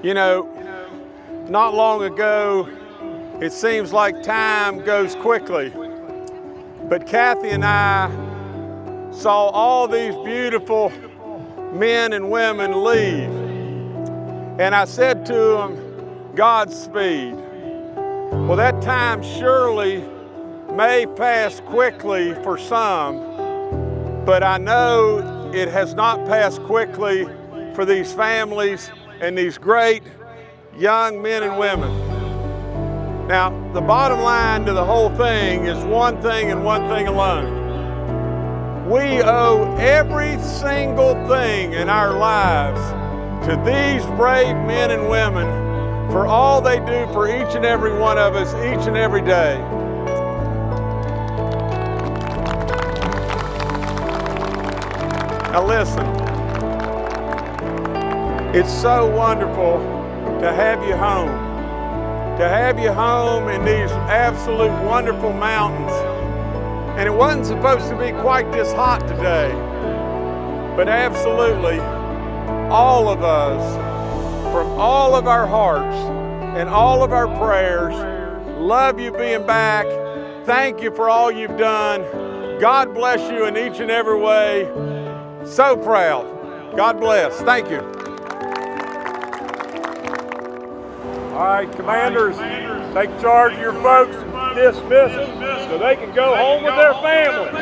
You know, not long ago, it seems like time goes quickly. But Kathy and I saw all these beautiful men and women leave. And I said to them, Godspeed. Well, that time surely may pass quickly for some, but I know it has not passed quickly for these families and these great young men and women. Now, the bottom line to the whole thing is one thing and one thing alone. We owe every single thing in our lives to these brave men and women for all they do for each and every one of us each and every day. Now listen, it's so wonderful to have you home, to have you home in these absolute wonderful mountains. And it wasn't supposed to be quite this hot today, but absolutely all of us, from all of our hearts and all of our prayers, love you being back. Thank you for all you've done. God bless you in each and every way. So proud. God bless. Thank you. All right, commanders, take charge of your folks dismiss them so they can go home with their families.